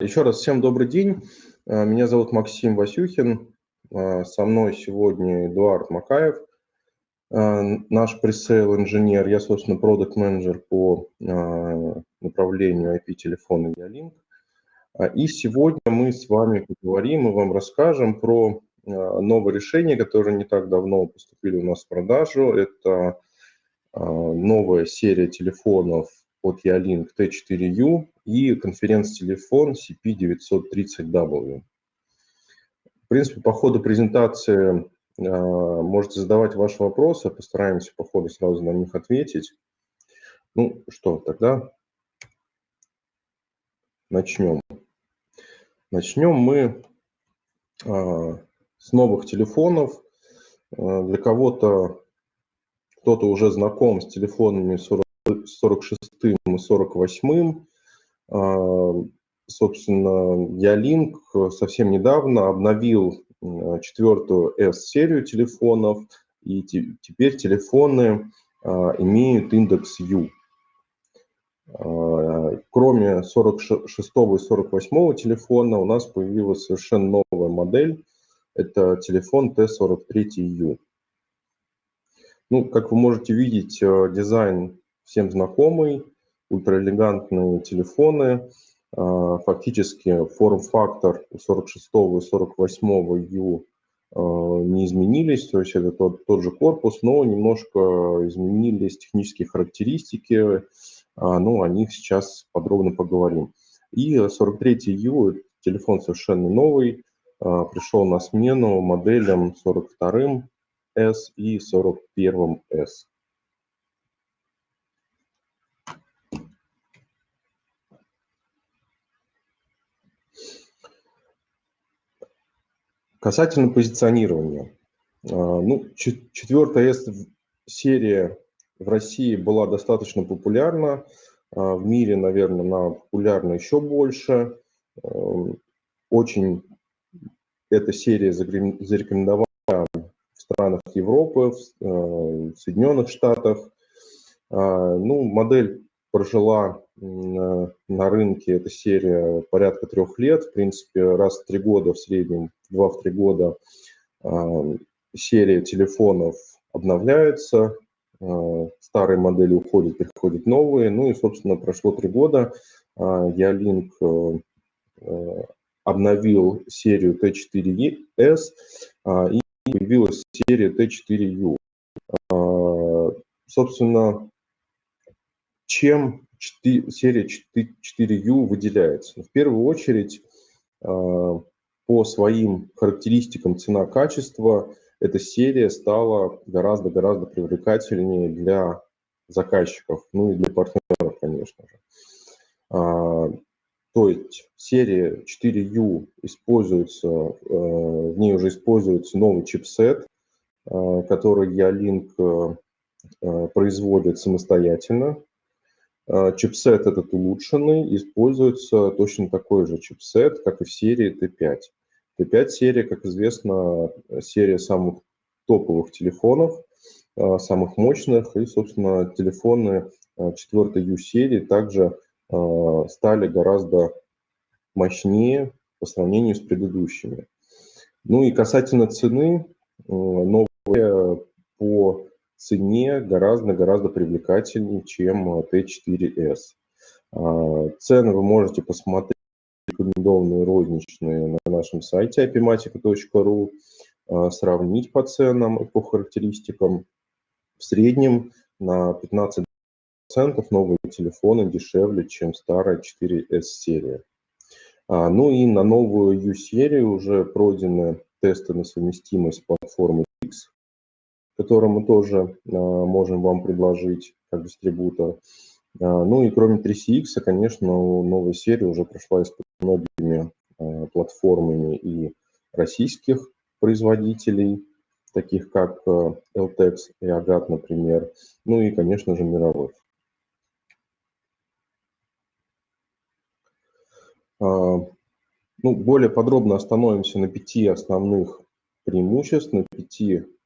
Еще раз всем добрый день. Э, меня зовут Максим Васюхин. Э, со мной сегодня Эдуард Макаев, э, наш пресейл инженер. Я, собственно, продукт менеджер по направлению IP-телефона Ялинк. И сегодня мы с вами поговорим и вам расскажем про новое решение, которое не так давно поступили у нас в продажу. Это новая серия телефонов от Ялинк T4U и конференц-телефон CP930W. В принципе, по ходу презентации э, можете задавать ваши вопросы, постараемся по ходу сразу на них ответить. Ну что, тогда начнем. Начнем мы э, с новых телефонов. Э, для кого-то, кто-то уже знаком с телефонами 46 и 48 а, собственно, Ялинк совсем недавно обновил четвертую S-серию телефонов, и теперь телефоны а, имеют индекс U. А, кроме 46 и 48 телефона у нас появилась совершенно новая модель. Это телефон T43U. Ну, как вы можете видеть, дизайн всем знакомый ультраэлегантные телефоны. А, фактически форм-фактор у 46 и 48 U а, не изменились, то есть это тот, тот же корпус, но немножко изменились технические характеристики, ну, о них сейчас подробно поговорим. И 43U, телефон совершенно новый, пришел на смену моделям 42 S и 41 Касательно позиционирования. А, ну, четвертая серия в России была достаточно популярна. А, в мире, наверное, она популярна еще больше. Очень эта серия зарекомендована в странах Европы, в Соединенных Штатах. А, ну, модель прожила на рынке эта серия порядка трех лет. В принципе, раз в три года в среднем, два в три года а, серия телефонов обновляется, а, старые модели уходят, приходят новые. Ну и, собственно, прошло три года. Ялинк обновил серию T4S и появилась серия T4U. Собственно, чем серия 4U выделяется? В первую очередь, а, по своим характеристикам цена-качество эта серия стала гораздо-гораздо привлекательнее для заказчиков, ну и для партнеров, конечно же. А, то есть серия 4U используется, э, в ней уже используется новый чипсет, э, который Ялинк э, производит самостоятельно. А, чипсет этот улучшенный, используется точно такой же чипсет, как и в серии T5. T5 серия, как известно, серия самых топовых телефонов, а, самых мощных, и, собственно, телефоны 4 U серии также стали гораздо мощнее по сравнению с предыдущими. Ну и касательно цены, новые по цене гораздо-гораздо привлекательнее, чем Т4С. А, цены вы можете посмотреть, рекомендованные розничные на нашем сайте apimatica.ru, а, сравнить по ценам и по характеристикам. В среднем на 15% новые телефоны дешевле, чем старая 4S-серия. А, ну и на новую U-серию уже пройдены тесты на совместимость платформы X который мы тоже а, можем вам предложить как дистрибутор. А, ну и кроме 3CX, конечно, новая серия уже прошла испытание многими а, платформами и российских производителей, таких как LTEX и Agat, например, ну и, конечно же, мировых. Ну, более подробно остановимся на пяти основных преимуществ, на пяти Э,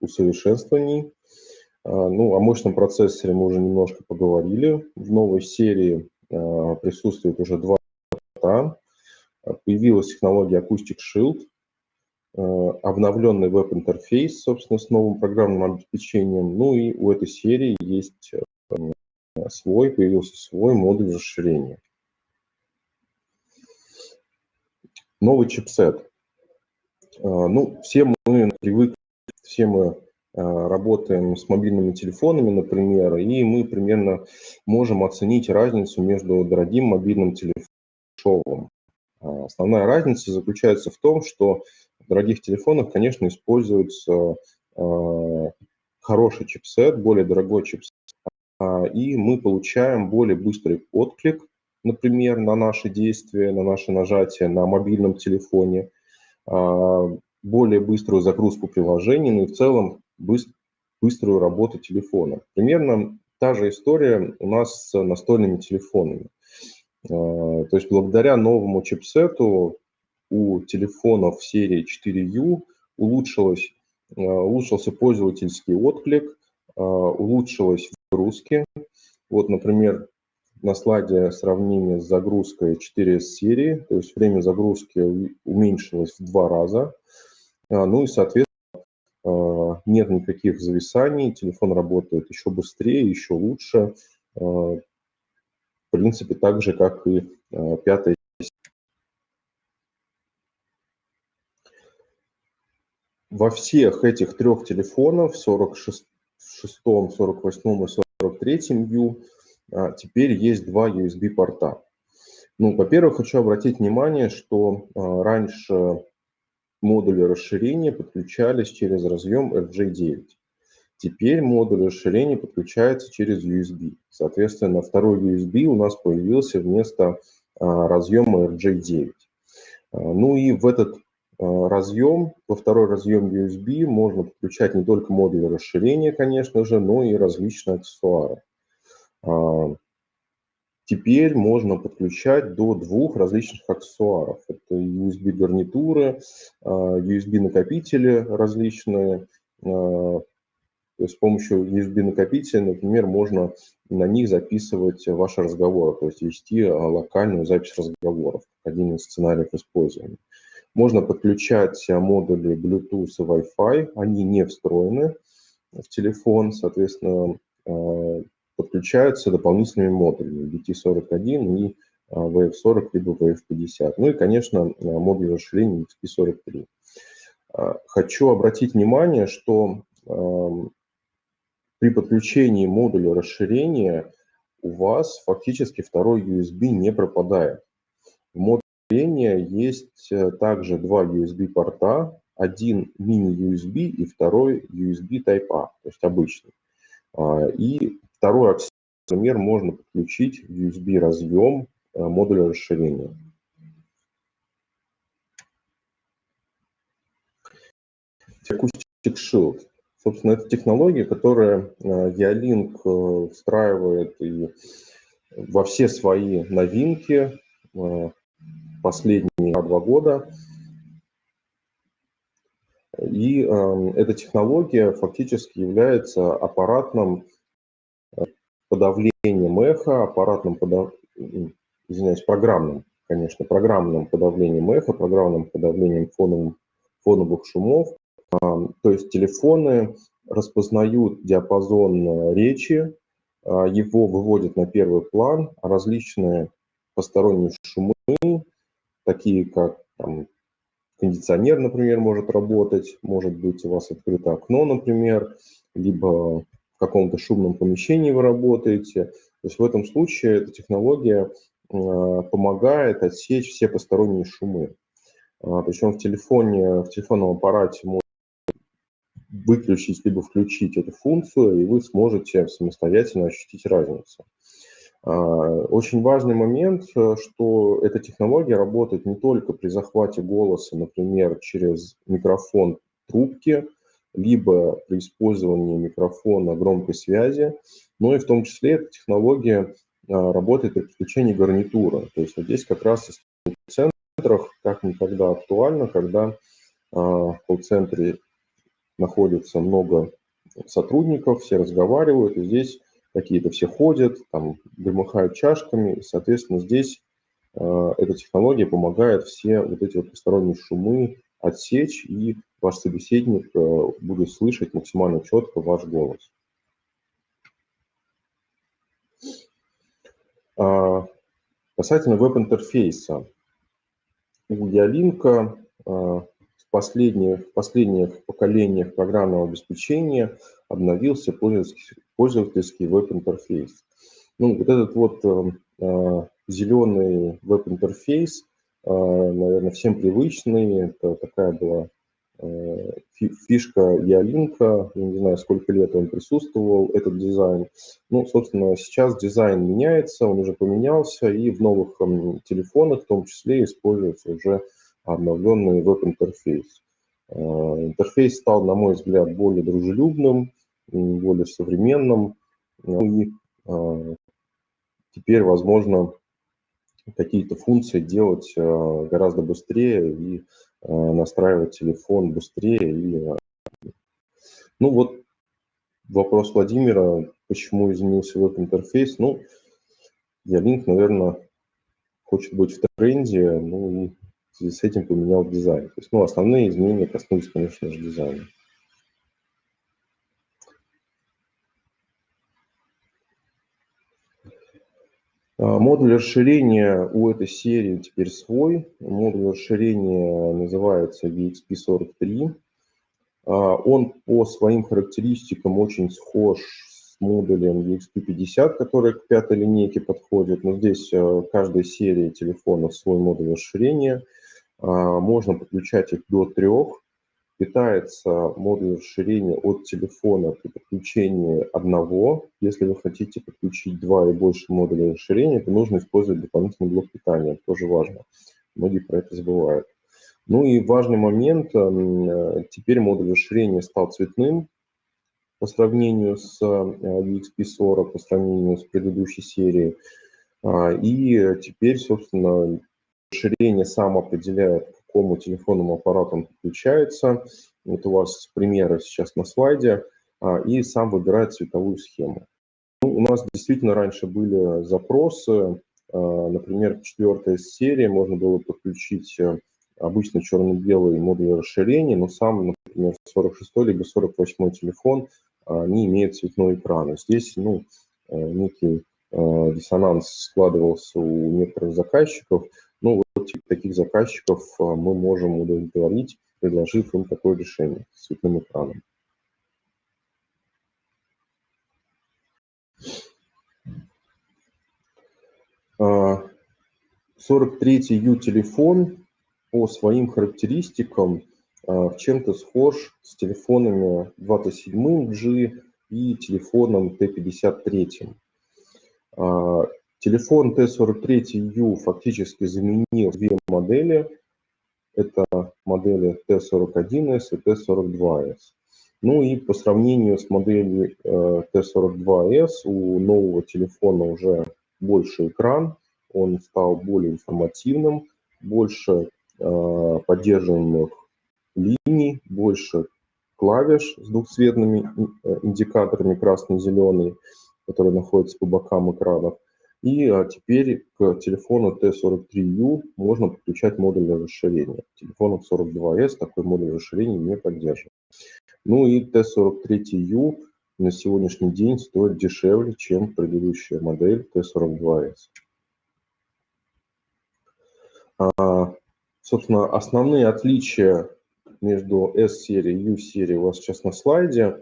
усовершенствований. А, ну, о мощном процессоре мы уже немножко поговорили. В новой серии э, присутствует уже два появилась технология Acoustic Shield, обновленный веб-интерфейс, собственно, с новым программным обеспечением. Ну и у этой серии есть свой, появился свой модуль расширения. Новый чипсет. Ну, все мы привыкли, все мы работаем с мобильными телефонами, например, и мы примерно можем оценить разницу между дорогим мобильным телефоном и дешевым. Основная разница заключается в том, что в дорогих телефонах, конечно, используется хороший чипсет, более дорогой чипсет, и мы получаем более быстрый отклик, например, на наши действия, на наше нажатие на мобильном телефоне, более быструю загрузку приложений, ну и в целом быструю работу телефона. Примерно та же история у нас с настольными телефонами. То есть благодаря новому чипсету у телефонов серии 4U улучшилось, улучшился пользовательский отклик, улучшилась загрузки. Вот, например, на слайде сравнение с загрузкой 4 серии, то есть время загрузки уменьшилось в два раза. Ну и, соответственно, нет никаких зависаний, телефон работает еще быстрее, еще лучше. В принципе, так же, как и пятая Во всех этих трех телефонах, 46, 48 и 43 U, теперь есть два USB-порта. Ну, во-первых, хочу обратить внимание, что раньше модули расширения подключались через разъем RJ9. Теперь модуль расширения подключается через USB. Соответственно, второй USB у нас появился вместо разъема RJ9. Ну и в этот разъем, во второй разъем USB можно подключать не только модуль расширения, конечно же, но и различные аксессуары. Теперь можно подключать до двух различных аксессуаров. Это USB-гарнитуры, USB-накопители различные. Есть с помощью USB-накопителя, например, можно на них записывать ваши разговоры, то есть вести локальную запись разговоров, один из сценариев использования. Можно подключать модули Bluetooth и Wi-Fi, они не встроены в телефон, соответственно, подключаются дополнительными модулями BT41 и VF40 либо VF50. Ну и, конечно, модуль расширения XP43. Хочу обратить внимание, что при подключении модуля расширения у вас фактически второй USB не пропадает. В модуле есть также два USB-порта, один мини-USB и второй USB Type-A, то есть обычный. И Второй аксиомер можно подключить в USB-разъем э, модуля расширения. Acoustic Shield. Собственно, это технология, которая Ялинк э, э, встраивает и во все свои новинки последние два года. И эта технология фактически является аппаратным подавлением эха, аппаратным, подав... извиняюсь, программным, конечно, программным подавлением эха, программным подавлением фоновых, фоновых шумов. То есть телефоны распознают диапазон речи, а, его выводят на первый план, а различные посторонние шумы, такие как там, кондиционер, например, может работать, может быть у вас открыто окно, например, либо в каком-то шумном помещении вы работаете. То есть в этом случае эта технология а, помогает отсечь все посторонние шумы. А, Причем в телефоне, в телефонном аппарате можно выключить либо включить эту функцию, и вы сможете самостоятельно ощутить разницу. А, очень важный момент, что эта технология работает не только при захвате голоса, например, через микрофон трубки, либо при использовании микрофона громкой связи, но и в том числе эта технология а, работает при подключении гарнитуры. То есть вот здесь как раз в центрах как никогда актуально, когда а, в колл-центре находится много сотрудников, все разговаривают, и здесь какие-то все ходят, там, громыхают чашками, и, соответственно, здесь эта технология помогает все вот эти вот посторонние шумы отсечь, и ваш собеседник будет слышать максимально четко ваш голос. Касательно веб-интерфейса. У Ялинка в последних, в последних поколениях программного обеспечения обновился пользовательский, пользовательский веб-интерфейс. Ну, вот этот вот э, э зеленый веб-интерфейс, э, наверное, всем привычный. Это такая была Э, фишка Yealink а, не знаю, сколько лет он присутствовал, этот дизайн. Ну, собственно, сейчас дизайн меняется, он уже поменялся, и в новых телефонах в том числе используется уже обновленный веб-интерфейс. Э, интерфейс стал, на мой взгляд, более дружелюбным, более современным, ну и э, теперь возможно какие-то функции делать гораздо быстрее и Э, настраивать телефон быстрее. И, э, ну вот вопрос Владимира, почему изменился веб-интерфейс. Ну, Ялинк, наверное, хочет быть в тренде, ну и с этим поменял дизайн. То есть, ну, основные изменения коснулись, конечно же, дизайна. Модуль расширения у этой серии теперь свой. Модуль расширения называется VXP43. А, он по своим характеристикам очень схож с модулем VXP50, который к пятой линейке подходит. Но здесь а, каждой серии телефонов свой модуль расширения. Можно подключать их до трех питается модуль расширения от телефона при подключении одного. Если вы хотите подключить два и больше модулей расширения, то нужно использовать дополнительный блок питания. тоже важно. Многие про это забывают. Ну и важный момент, э, теперь модуль расширения стал цветным по сравнению с VXP40, э, по сравнению с предыдущей серией. А, и теперь, собственно, расширение сам определяет, какому телефонному аппарату он подключается. Вот у вас примеры сейчас на слайде. А, и сам выбирает цветовую схему. Ну, у нас действительно раньше были запросы. А, например, четвертая серия можно было подключить э, обычный черно-белый модуль расширения, но сам, например, 46 либо 48 телефон а, не имеет цветной экран. Здесь ну, э, некий э, диссонанс складывался у некоторых заказчиков. Таких заказчиков а, мы можем удовлетворить, предложив им такое решение с цветным экраном. А, 43-й U-телефон по своим характеристикам а, в чем-то схож с телефонами 27G и телефоном T53. Телефон T43U фактически заменил две модели. Это модели T41S и T42S. Ну и по сравнению с моделью э, T42S у нового телефона уже больше экран, он стал более информативным, больше э, поддерживаемых линий, больше клавиш с двухцветными э, индикаторами красный и зеленый, которые находятся по бокам экранов. И а, теперь к телефону T43U можно подключать модуль расширения. Телефонов 42S такой модуль расширения не поддерживает. Ну и T43U на сегодняшний день стоит дешевле, чем предыдущая модель T42S. А, собственно, основные отличия между S-серией и U-серией у вас сейчас на слайде.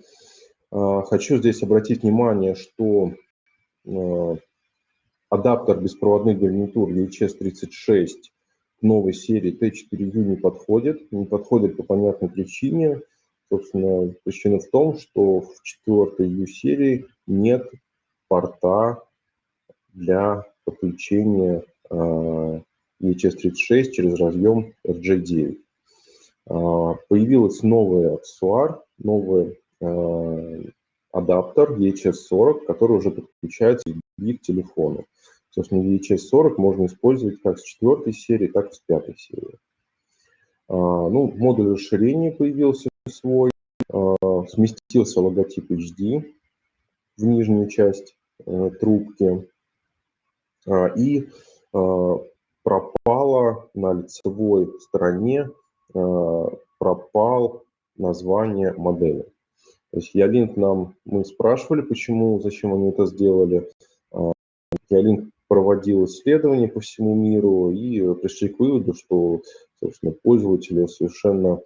А, хочу здесь обратить внимание, что а, адаптер беспроводных гарнитур UHS-36 к новой серии T4U не подходит. Не подходит по понятной причине. Собственно, причина в том, что в четвертой U-серии нет порта для подключения uh, UHS-36 через разъем RJ9. Uh, появилась новая аксессуар, новый uh, адаптер EHS-40, который уже подключается к телефону. Собственно, VHS-40 можно использовать как с четвертой серии, так и с пятой серии. А, ну, модуль расширения появился свой, а, сместился логотип HD в нижнюю часть э, трубки. А, и пропало на лицевой стороне, пропал название модели. То есть Ялинк нам, мы спрашивали, почему, зачем они это сделали. Ялинк проводил исследования по всему миру и пришли к выводу, что, собственно, пользователю совершенно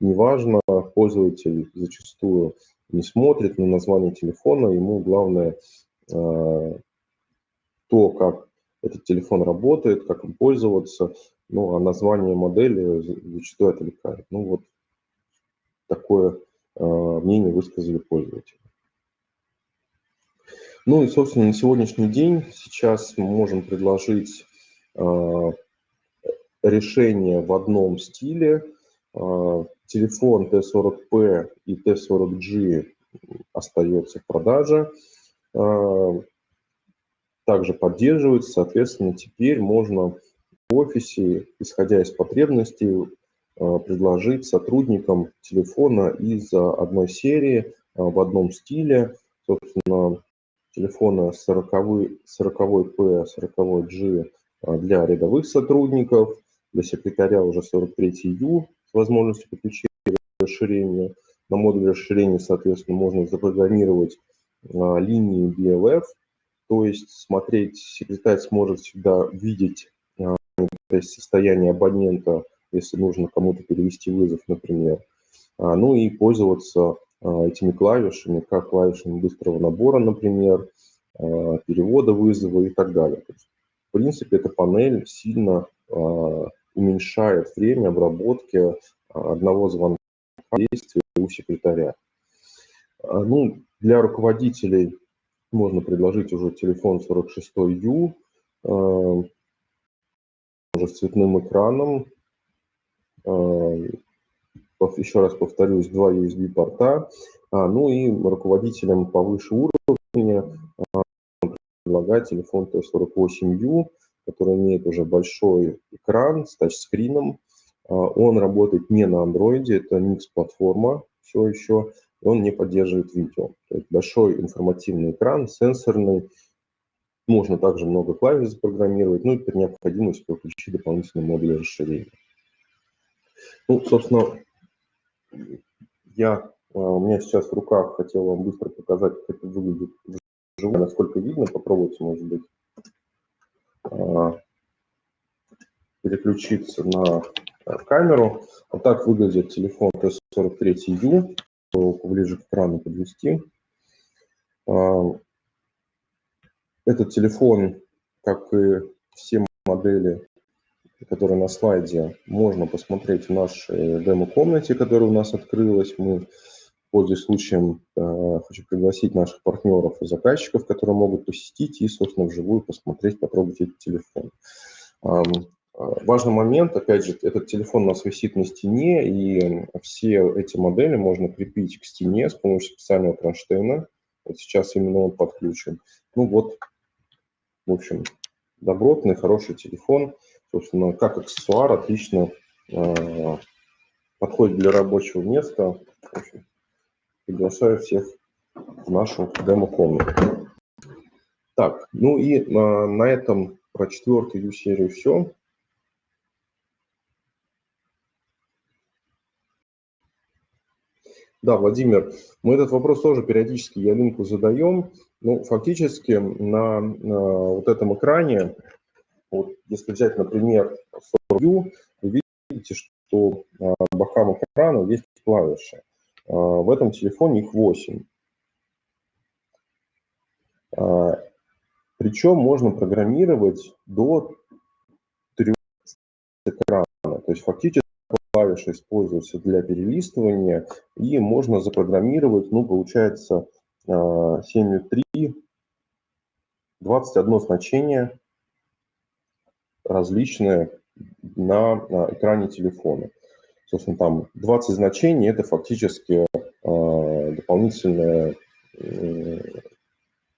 неважно, пользователь зачастую не смотрит на название телефона, ему главное э, то, как этот телефон работает, как им пользоваться, ну, а название модели зачастую отвлекает. Ну, вот такое э, мнение высказали пользователи. Ну и, собственно, на сегодняшний день сейчас мы можем предложить э, решение в одном стиле, Телефон Т40П и Т40G остается в продаже. А, также поддерживается, соответственно, теперь можно в офисе, исходя из потребностей, а, предложить сотрудникам телефона из одной серии а, в одном стиле. Собственно, телефона 40, 40P, 40G для рядовых сотрудников, для секретаря уже 43U возможностью подключения расширения. На модуле расширения, соответственно, можно запрограммировать а, линии BLF, то есть смотреть, секретарь сможет всегда видеть а, состояние абонента, если нужно кому-то перевести вызов, например. А, ну и пользоваться этими клавишами, как клавишами быстрого набора, например, а, перевода вызова и так далее. Есть, в принципе, эта панель сильно а, уменьшает время обработки а, одного звонка действия у секретаря. А, ну, для руководителей можно предложить уже телефон 46U, а, уже с цветным экраном. Еще раз повторюсь, два USB-порта. Ну и руководителям повыше уровня предлагать телефон T48U, который имеет уже большой экран с тачскрином. А, он работает не на Android, это Nix-платформа все еще, он не поддерживает видео. То есть большой информативный экран, сенсорный, можно также много клавиш запрограммировать, ну и при необходимости подключить дополнительные модули расширения. Ну, собственно, я, а, у меня сейчас в руках хотел вам быстро показать, как это выглядит вживую, насколько видно, попробуйте, может быть, а, переключиться на камеру. Вот так выглядит телефон T43U. Ближе к экрану подвести. Этот телефон, как и все модели, которые на слайде, можно посмотреть в нашей демо-комнате, которая у нас открылась. Мы, пользуясь случаем, а, хочу пригласить наших партнеров и заказчиков, которые могут посетить и, собственно, вживую посмотреть, попробовать этот телефон. Важный момент, опять же, этот телефон у нас висит на стене, и все эти модели можно крепить к стене с помощью специального кронштейна. Вот сейчас именно он подключен. Ну вот, в общем, добротный, хороший телефон. Собственно, как аксессуар отлично э, подходит для рабочего места. Общем, приглашаю всех в нашу демо-комнату. Так, ну и э, на этом про четвертую U-серию все. Да, Владимир, мы этот вопрос тоже периодически Ялинку задаем. Ну, фактически на, на вот этом экране, вот если взять, например, View, вы видите, что по бокам экрана есть клавиши. А, в этом телефоне их 8. А, Причем можно программировать до 3 экрана. То есть фактически клавиша используется для перелистывания, и можно запрограммировать, ну, получается, 7.3, 21 значение различные на, на экране телефона. Собственно, там 20 значений – это фактически э, дополнительное э,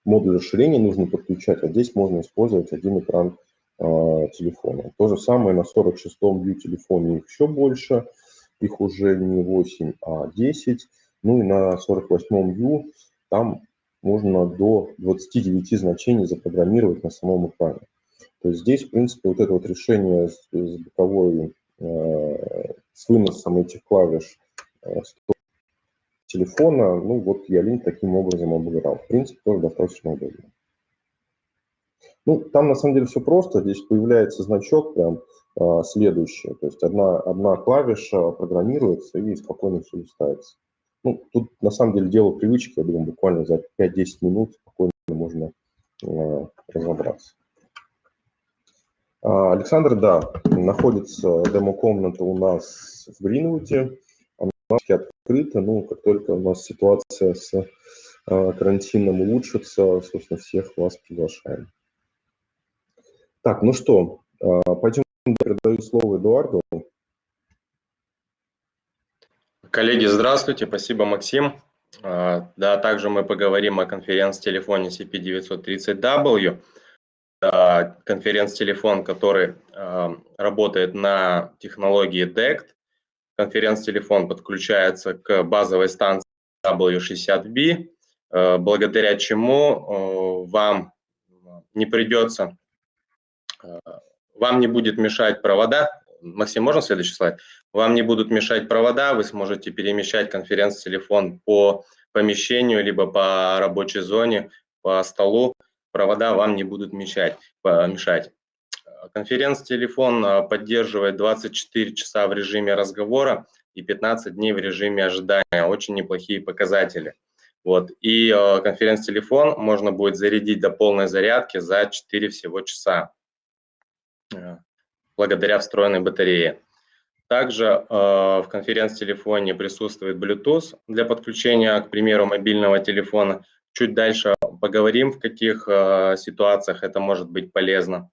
модуль расширения нужно подключать, а здесь можно использовать один экран телефона. То же самое на 46-м view телефоне их еще больше, их уже не 8, а 10. Ну и на 48-м view там можно до 29 значений запрограммировать на самом экране. То здесь, в принципе, вот это вот решение с, с боковой, э, с выносом этих клавиш э, телефона, ну вот Ялин таким образом обыграл. В принципе, тоже достаточно удобно. Ну, там на самом деле все просто. Здесь появляется значок прям э, следующий. То есть одна, одна клавиша программируется и спокойно все листается. Ну, тут на самом деле дело привычки, я думаю, буквально за 5-10 минут спокойно можно э, разобраться. А, Александр, да, находится демо-комната у нас в Гринвуде. Она открыта, ну, как только у нас ситуация с э, карантином улучшится, собственно, всех вас приглашаем. Так, ну что, э, пойдем, передаю слово Эдуарду. Коллеги, здравствуйте, спасибо, Максим. А, да, также мы поговорим о конференц-телефоне CP930W. Конференц-телефон, который а, работает на технологии DECT. Конференц-телефон подключается к базовой станции W60B, а, благодаря чему вам не придется, вам не будет мешать провода Максим, можно следующий слайд? Вам не будут мешать провода, вы сможете перемещать конференц-телефон по помещению, либо по рабочей зоне, по столу. Провода вам не будут мешать. мешать. Конференц-телефон а, поддерживает 24 часа в режиме разговора и 15 дней в режиме ожидания. Очень неплохие показатели. Вот. И э, конференц-телефон можно будет зарядить до полной зарядки за 4 всего часа благодаря встроенной батарее. Также э, в конференц-телефоне присутствует Bluetooth для подключения, к примеру, мобильного телефона. Чуть дальше поговорим, в каких э, ситуациях это может быть полезно.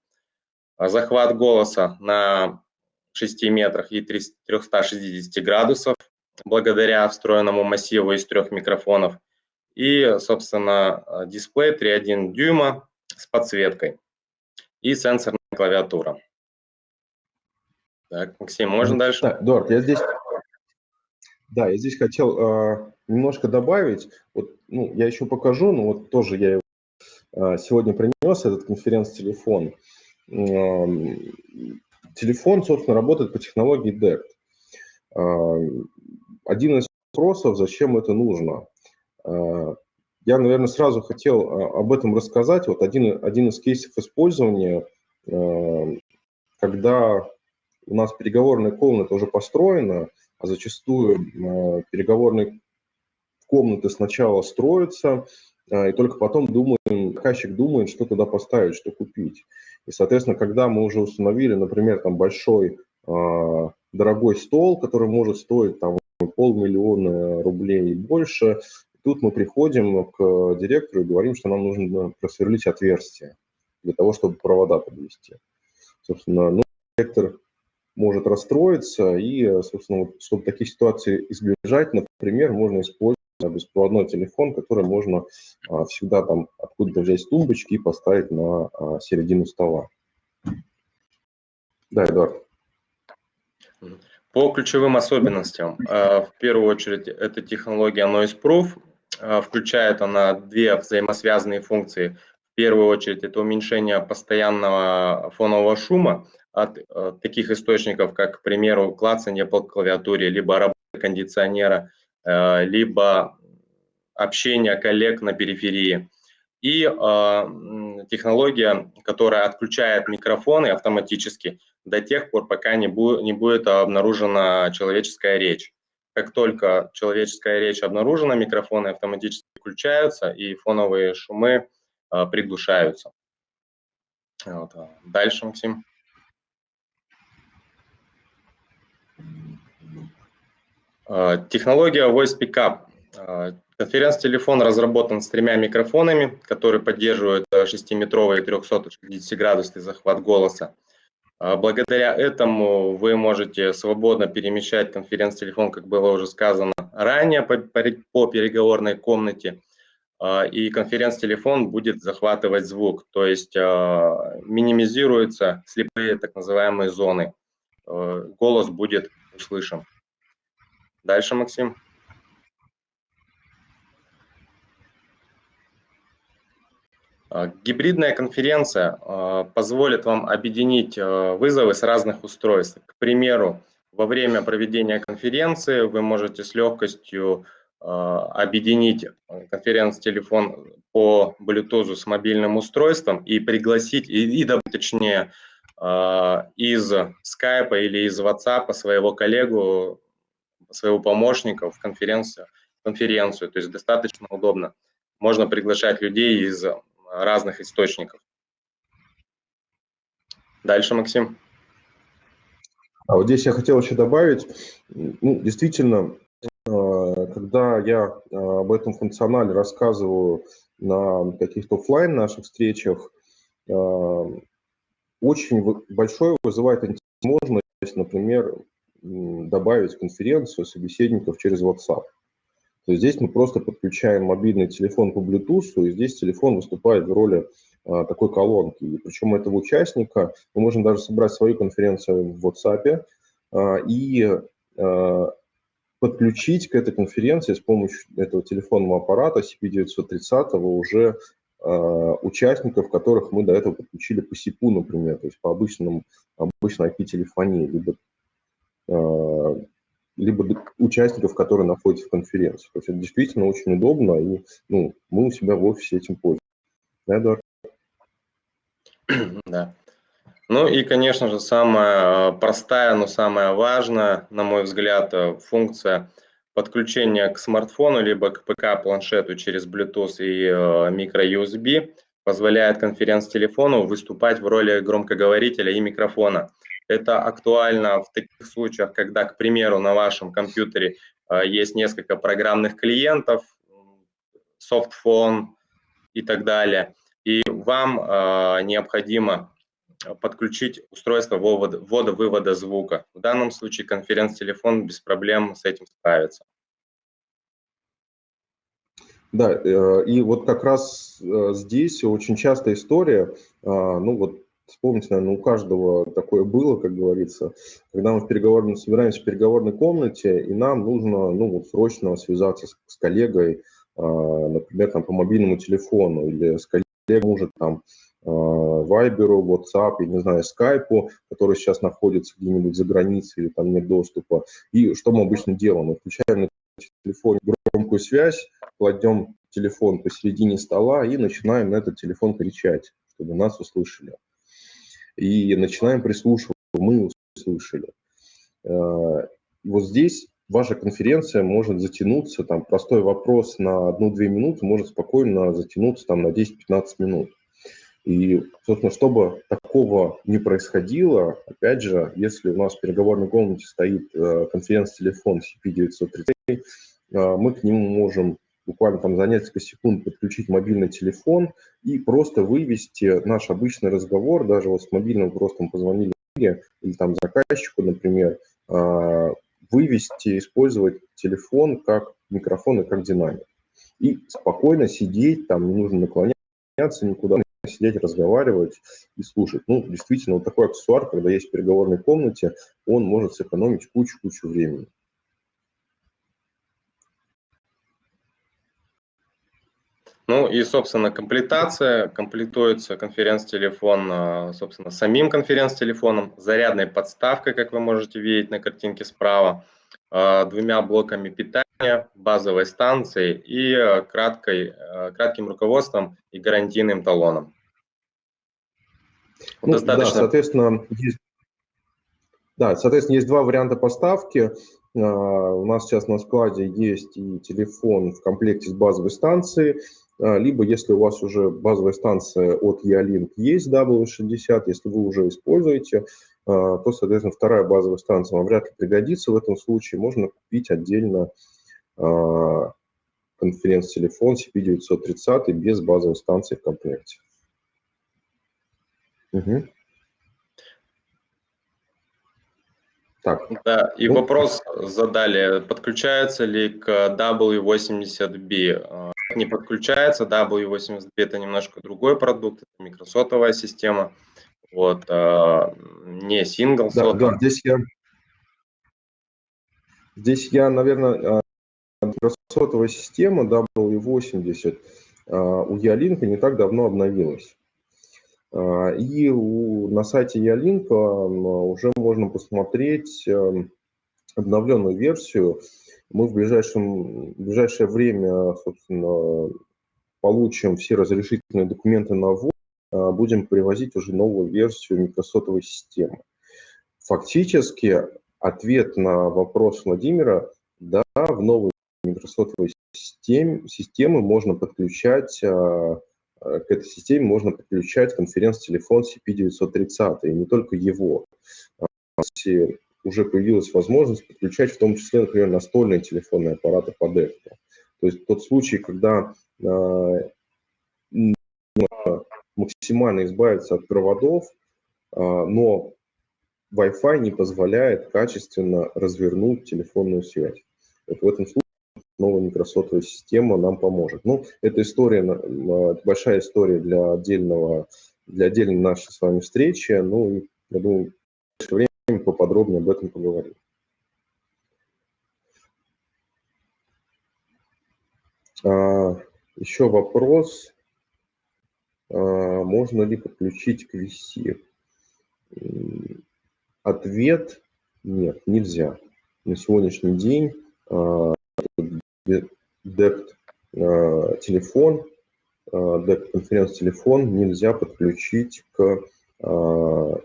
Захват голоса на 6 метрах и 360 градусов благодаря встроенному массиву из трех микрофонов. И, собственно, дисплей 3,1 дюйма с подсветкой и сенсорная клавиатура. Так, Максим, можно дальше? Так, Эдуард, я здесь, да, я здесь хотел э, немножко добавить. Вот, ну, я еще покажу, но вот тоже я его э, сегодня принес, этот конференц-телефон. Телефон, собственно, работает по технологии DECT. Э, один из вопросов, зачем это нужно. Э, я, наверное, сразу хотел об этом рассказать. Вот один, один из кейсов использования, когда у нас переговорная комната уже построена, а зачастую переговорные комнаты сначала строятся, э, и только потом думаем, заказчик думает, что туда поставить, что купить. И, соответственно, когда мы уже установили, например, там большой э, дорогой стол, который может стоить там полмиллиона рублей и больше, тут мы приходим к директору и говорим, что нам нужно просверлить отверстие для того, чтобы провода подвести. Собственно, ну, директор может расстроиться, и, собственно, вот, чтобы такие ситуации избежать, например, можно использовать беспроводной телефон, который можно а, всегда там откуда-то взять с тумбочки и поставить на а, середину стола. Да, Эдуард. По ключевым особенностям, а, в первую очередь, это технология Noise Proof. А, включает она две взаимосвязанные функции. В первую очередь, это уменьшение постоянного фонового шума, от э, таких источников, как, к примеру, клацание по клавиатуре, либо работа кондиционера, либо общение коллег на периферии. И э, технология, которая отключает микрофоны автоматически до тех пор, пока не, бу не будет обнаружена человеческая речь. Как только человеческая речь обнаружена, микрофоны автоматически включаются и фоновые шумы э, приглушаются. Вот. Дальше, Максим. А, технология Voice Pickup. А, конференц-телефон разработан с тремя микрофонами, которые поддерживают 6-метровый 360-градусный захват голоса. Благодаря этому вы можете свободно перемещать конференц-телефон, как было уже сказано ранее, по переговорной комнате, и конференц-телефон будет захватывать звук, то есть минимизируются слепые так называемые зоны. Голос будет услышан. Дальше, Максим. Гибридная конференция позволит вам объединить вызовы с разных устройств. К примеру, во время проведения конференции вы можете с легкостью объединить конференц-телефон по Bluetooth с мобильным устройством и пригласить, и, и точнее, из Skype или из WhatsApp своего коллегу, своего помощника в конференцию, конференцию. То есть достаточно удобно. Можно приглашать людей из разных источников. Дальше, Максим. А вот здесь я хотел еще добавить, ну, действительно, а, когда я а, об этом функционале рассказываю на каких-то офлайн наших встречах, а, очень большой вызывает возможность, например, добавить конференцию собеседников через WhatsApp. То есть здесь мы просто подключаем мобильный телефон по Bluetooth, и здесь телефон выступает в роли а, такой колонки. И причем этого участника мы можем даже собрать свою конференцию в WhatsApp а, и а, подключить к этой конференции с помощью этого телефонного аппарата CP930 уже участников, которых мы до этого подключили по СИПу, например, то есть по обычному, обычной IP-телефонии, либо либо участников, которые находятся в конференции. То есть это действительно очень удобно, и ну, мы у себя в офисе этим пользуемся. Да, Эдуард? Да. Ну и, конечно же, самая э, простая, но самая важная, на мой взгляд, э, функция подключения к смартфону либо к ПК-планшету через Bluetooth и э, micro-USB позволяет конференц-телефону выступать в роли громкоговорителя и микрофона. Это актуально в таких случаях, когда, к примеру, на вашем компьютере э, есть несколько программных клиентов, софтфон и так далее, и вам э, необходимо подключить устройство ввода-вывода звука. В данном случае конференц-телефон без проблем с этим справится. Да, э, и вот как раз здесь очень частая история, ну вот Вспомните, наверное, у каждого такое было, как говорится, когда мы в переговорном, собираемся в переговорной комнате, и нам нужно ну, вот, срочно связаться с, с коллегой, э, например, там, по мобильному телефону, или с коллегой может там э, Вайберу, WhatsApp, я не знаю, Скайпу, который сейчас находится где-нибудь за границей или там нет доступа. И что мы обычно делаем? Мы включаем на телефоне громкую связь, кладем телефон посередине стола и начинаем на этот телефон кричать, чтобы нас услышали и начинаем прислушиваться, мы услышали. Э, вот здесь ваша конференция может затянуться, там простой вопрос на одну-две минуты может спокойно затянуться там на 10-15 минут. И, собственно, чтобы такого не происходило, опять же, если у нас в переговорной комнате стоит э, конференц-телефон CP930, э, мы к нему можем буквально там за несколько секунд подключить мобильный телефон и просто вывести наш обычный разговор, даже вот с мобильным просто позвонили или там заказчику, например, а, вывести, использовать телефон как микрофон и как динамик. И спокойно сидеть, там не нужно наклоняться никуда, сидеть, разговаривать и слушать. Ну, действительно, вот такой аксессуар, когда есть в переговорной комнате, он может сэкономить кучу-кучу времени. Ну и, собственно, комплектация. Комплектуется конференц-телефон, а, собственно, самим конференц-телефоном, зарядной подставкой, как вы можете видеть на картинке справа, а, двумя блоками питания, базовой станцией и а, краткой, кратким руководством и гарантийным талоном. Ну, Достаточно... Да, соответственно, есть, да, соответственно, есть два варианта поставки. У нас сейчас на складе есть и телефон в комплекте с базовой станцией, либо если у вас уже базовая станция от Ялинк есть W60, если вы уже используете, а, то, соответственно, вторая базовая станция вам вряд ли пригодится в этом случае. Можно купить отдельно а, конференц-телефон CP930 без базовой станции в комплекте. Угу. Так. Да, и ну, вопрос задали, подключается ли к W80B? Не подключается, W80B это немножко другой продукт, это микросотовая система, вот, а, не сингл да, да, здесь я, здесь я, наверное, а, микросотовая система W80, у Ялинка не так давно обновилась. И у, на сайте Ялинка уже можно посмотреть обновленную версию. Мы в, ближайшем, в ближайшее время, собственно, получим все разрешительные документы на ввод, будем привозить уже новую версию микросотовой системы. Фактически ответ на вопрос Владимира, да, в новой микросотовой системе, системы можно подключать, а, а, к этой системе можно подключать конференц-телефон CP930, и не только его. А, уже появилась возможность подключать в том числе, например, настольные телефонные аппараты по дефту. То есть тот случай, когда максимально избавиться от проводов, но Wi-Fi не позволяет качественно развернуть телефонную связь. Вот в этом случае новая микросотовая система нам поможет. Ну, эта история, это большая история для отдельного, для отдельной нашей с вами встречи. Ну, я думаю, в время поподробнее об этом поговорим. А, еще вопрос. А, можно ли подключить к VC? Ответ – нет, нельзя. На сегодняшний день DECT а, телефон, DECT конференц-телефон нельзя подключить к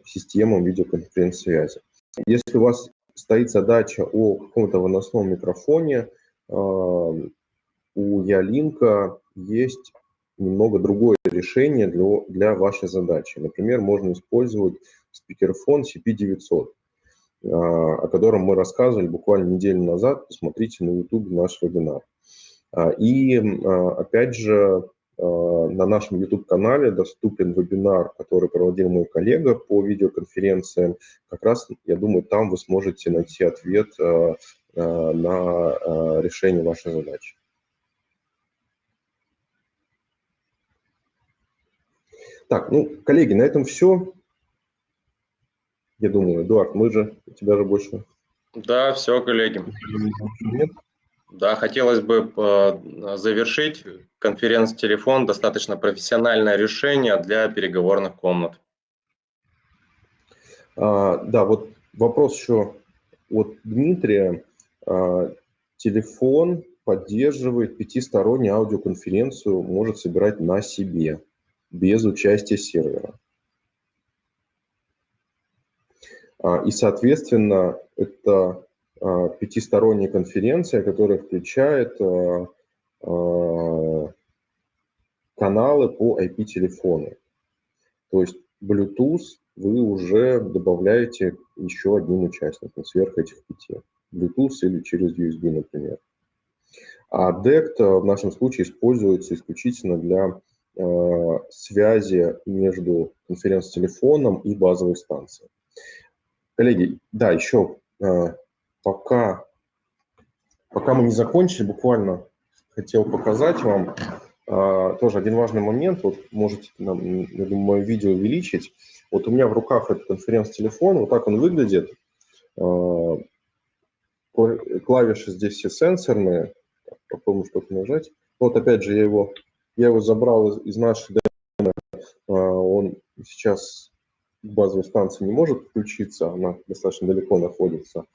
системам видеоконференц-связи. Если у вас стоит задача о каком-то выносном микрофоне, а, у Ялинка есть немного другое решение для, для вашей задачи. Например, можно использовать спикерфон CP900, а, о котором мы рассказывали буквально неделю назад. Посмотрите на YouTube наш вебинар. А, и а, опять же, на нашем YouTube-канале доступен вебинар, который проводил мой коллега по видеоконференциям. Как раз, я думаю, там вы сможете найти ответ на решение вашей задачи. Так, ну, коллеги, на этом все. Я думаю, Эдуард, мы же, у тебя же больше... Да, все, коллеги. Нет? Да, хотелось бы э, завершить. Конференц-телефон – достаточно профессиональное решение для переговорных комнат. А, да, вот вопрос еще от Дмитрия. А, телефон поддерживает пятистороннюю аудиоконференцию, может собирать на себе, без участия сервера. А, и, соответственно, это пятисторонняя конференция, которая включает а, каналы по IP-телефону. То есть Bluetooth вы уже добавляете еще одним участником сверх этих пяти. Bluetooth или через USB, например. А DECT в нашем случае используется исключительно для э, связи между конференц-телефоном и базовой станцией. Коллеги, да, еще э, пока, пока мы не закончили, буквально хотел показать вам э, тоже один важный момент. Вот можете, я думаю, мое видео увеличить. Вот у меня в руках этот конференц-телефон, вот так он выглядит. Э, клавиши здесь все сенсорные. Попробуем что-то нажать. Вот опять же я его, я его забрал из, из нашей демо. Он сейчас базовой станции не может включиться, она достаточно далеко находится.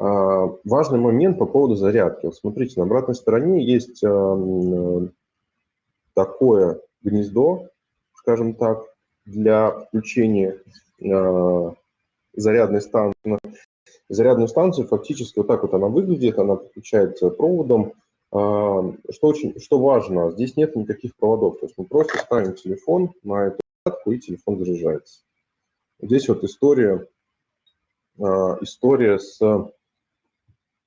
А, важный момент по поводу зарядки. Смотрите, на обратной стороне есть а, такое гнездо, скажем так, для включения а, зарядной станции. Зарядную станцию фактически вот так вот она выглядит, она подключается проводом. Что, очень, что важно, здесь нет никаких проводов, то есть мы просто ставим телефон на эту зарядку и телефон заряжается. Здесь вот история, история с,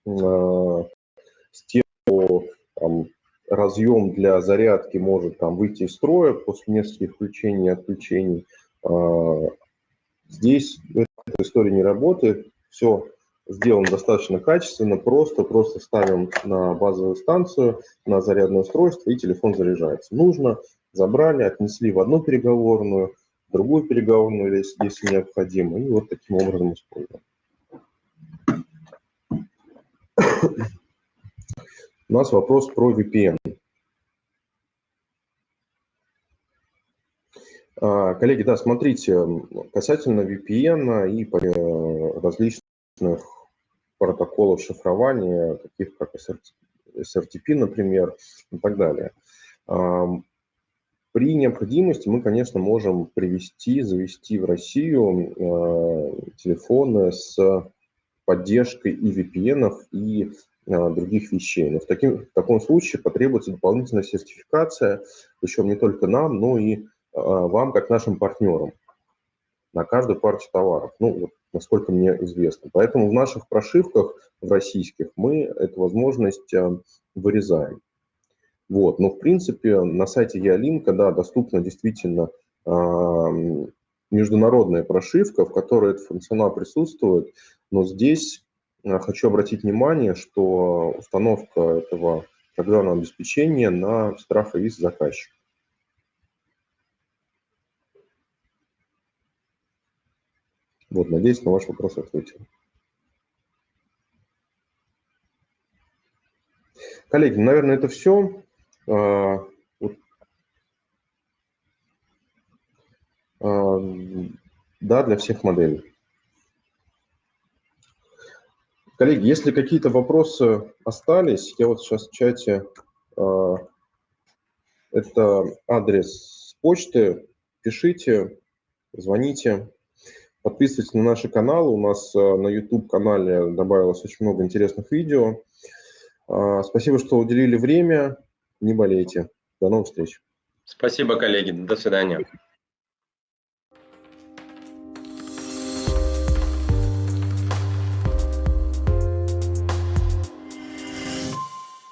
с тем, что там, разъем для зарядки может там, выйти из строя после нескольких включений и отключений. А, здесь эта история не работает. Все сделано достаточно качественно, просто, просто ставим на базовую станцию, на зарядное устройство, и телефон заряжается. Нужно, забрали, отнесли в одну переговорную, другую переговорную, если необходимо, и вот таким образом используем. У нас вопрос про VPN. А, коллеги, да, смотрите, касательно VPN и э, различных протоколов шифрования, таких как SRTP, например, и так далее. При необходимости мы, конечно, можем привести, завести в Россию э, телефоны с поддержкой и VPN, и э, других вещей. Но в, таким, в таком случае потребуется дополнительная сертификация, причем не только нам, но и э, вам, как нашим партнерам, на каждую партию товаров, ну, вот, насколько мне известно. Поэтому в наших прошивках, в российских, мы эту возможность вырезаем. Вот. Но, в принципе, на сайте Ялинка, да, доступна действительно э, международная прошивка, в которой этот функционал присутствует, но здесь э, хочу обратить внимание, что установка этого программного обеспечения на страх и заказчика. Вот, надеюсь, на ваш вопрос ответил. Коллеги, наверное, это все. А, а, да, для всех моделей. Коллеги, если какие-то вопросы остались, я вот сейчас в чате, а, это адрес почты, пишите, звоните, подписывайтесь на наши каналы. У нас на YouTube-канале добавилось очень много интересных видео. Спасибо, что уделили время не болейте. До новых встреч. Спасибо, коллеги. До свидания.